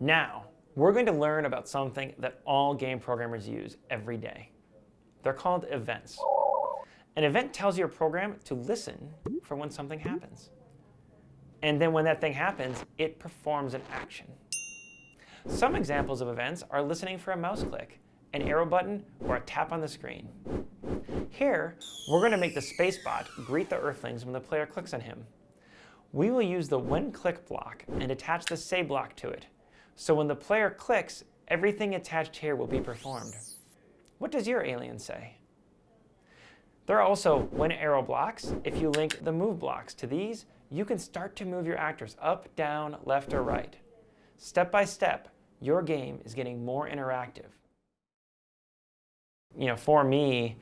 Now, we're going to learn about something that all game programmers use every day. They're called events. An event tells your program to listen for when something happens. And then when that thing happens, it performs an action. Some examples of events are listening for a mouse click, an arrow button, or a tap on the screen. Here, we're going to make the spacebot greet the Earthlings when the player clicks on him. We will use the when click block and attach the say block to it. So when the player clicks, everything attached here will be performed. What does your alien say? There are also when arrow blocks. If you link the move blocks to these, you can start to move your actors up, down, left, or right. Step by step, your game is getting more interactive. You know, for me,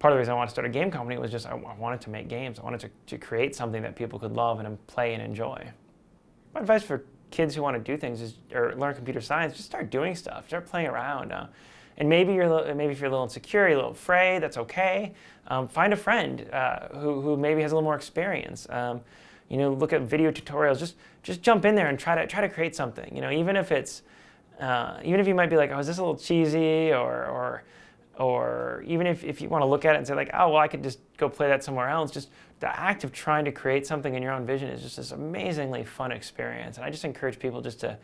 part of the reason I wanted to start a game company was just I wanted to make games. I wanted to, to create something that people could love and play and enjoy. My advice for kids who want to do things is, or learn computer science, just start doing stuff. Start playing around. Uh, and maybe you're maybe if you're a little insecure, you're a little afraid. That's okay. Um, find a friend uh, who who maybe has a little more experience. Um, you know, look at video tutorials. Just just jump in there and try to try to create something. You know, even if it's uh, even if you might be like, oh, is this a little cheesy or or or even if, if you want to look at it and say like, oh, well, I could just go play that somewhere else, just the act of trying to create something in your own vision is just this amazingly fun experience. And I just encourage people just to,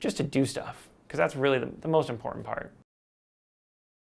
just to do stuff because that's really the, the most important part.